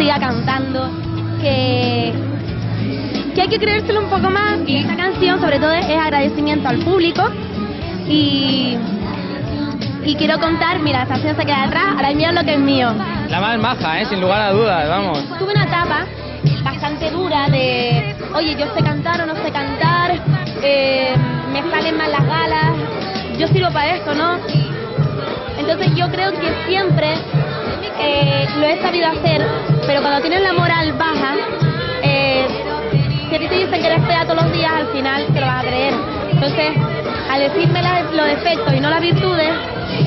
siga cantando, que, que hay que creérselo un poco más. Y esta canción, sobre todo, es agradecimiento al público. Y, y quiero contar, mira, esta canción se queda atrás, ahora mira lo que es mío. La más maja, ¿eh? sin lugar a dudas, vamos. Tuve una etapa bastante dura de, oye, yo sé cantar o no sé cantar, eh, me salen mal las galas, yo sirvo para esto, ¿no? Entonces yo creo que siempre eh, lo he sabido hacer, pero cuando tienes la moral baja, eh, si a ti te dicen que eres fea todos los días, al final te lo vas a creer. Entonces, al decirme la- los defectos y no las virtudes,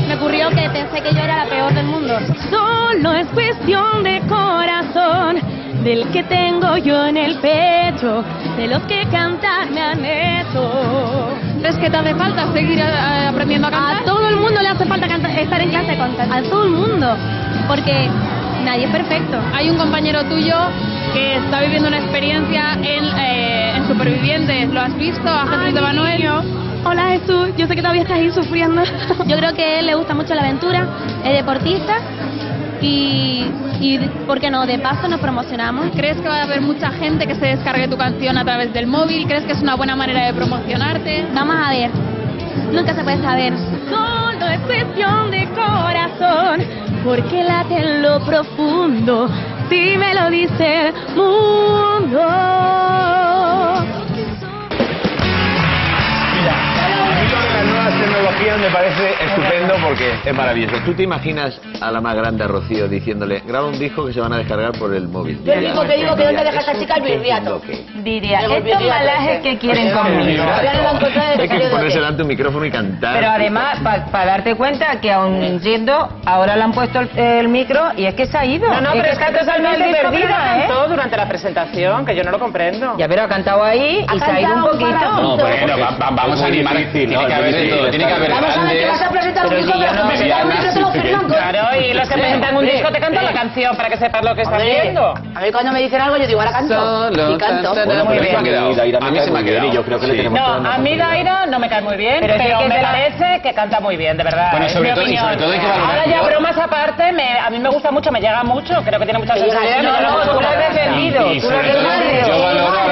me ocurrió que pensé que yo era la peor del mundo. Solo es cuestión de corazón, del que tengo yo en el pecho, de los que cantar me han hecho. ¿Crees que te hace falta seguir eh, aprendiendo a cantar? A todo el mundo le hace falta cantar- estar en clase de cantar. A todo el mundo. Porque nadie es perfecto. Hay un compañero tuyo que está viviendo una experiencia en, eh, en Supervivientes. ¿Lo has visto? ¿A Jesús de Manuel? Hola Jesús, yo sé que todavía estás ahí sufriendo. Yo creo que a él le gusta mucho la aventura, es deportista y, y ¿por qué no? De paso nos promocionamos. ¿Crees que va a haber mucha gente que se descargue tu canción a través del móvil? ¿Crees que es una buena manera de promocionarte? Vamos a ver, nunca se puede saber. Solo es cuestión de corazón, porque late en lo profundo, si me lo dice el mundo. Las nuevas tecnologías me parece estupendo porque es maravilloso. ¿Tú te imaginas a la más grande, a Rocío, diciéndole, graba un disco que se van a descargar por el móvil? Yo digo que digo que dónde deja esta chica el birriato. Diría, estos malajes que quieren conmigo. No lo han encontrado desde Ponerse delante un micrófono y cantar. Pero además, para darte cuenta que aún yendo, ahora le han puesto el, el micro y es que se ha ido. No, no, pero es que está totalmente pero perdida, ¿eh? cantó durante la presentación, que yo no lo comprendo. Ya, pero ha cantado ahí y se ha ido un poquito. parrafito. Bueno, va- va- vamos a animar. Tiene que haber. Tiene que haber Vamos a ver que vas a presentar un Pero si pero no- presentar un te lo firman con... Los que presentan un disco te cantan la canción para que sepas lo que estás viendo. A mí cuando me dicen algo yo digo, ahora canto. Solo Y canto. tan, tan, Bueno, Muy bien. a mí se me ha quedado. Yo creo que le tenemos No, a mí Daira no me cae muy bien, Pero me de la- parece que canta muy bien, de verdad. Bueno, sobre mi todo- sobre todo hay que valorar- Ahora ya bromas aparte, me- a mí me gusta mucho, me llega mucho, creo que tiene mucha llega, sensibilidad. no, no, tú lo la has defendido, tú lo has defendido.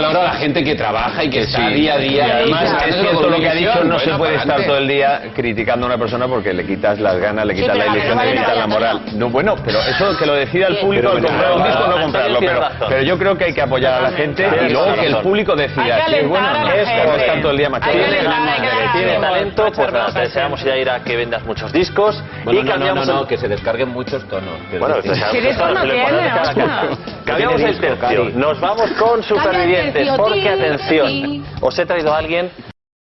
Valoro a la gente que trabaja y que está Sí. día a día. Y además es cierto lo que ha dicho, no se puede estar todo el día criticando a una persona porque le quitas las ganas, le quitas la ilusión, le quitas la moral. No, bueno, pero eso que lo decida el público al Pero comprar un disco o no comprarlo, pero, yo creo que hay que apoyar a la gente y luego que el público decida que si es bueno o no es, como estar todo el día machacando. tiene talento, pues te deseamos ya ir a que vendas muchos discos y no, no, cambiamos no, no, que se descarguen muchos tonos. Bueno. Cambiamos el tercio. Nos vamos con supervivientes, porque atención, os he traído a alguien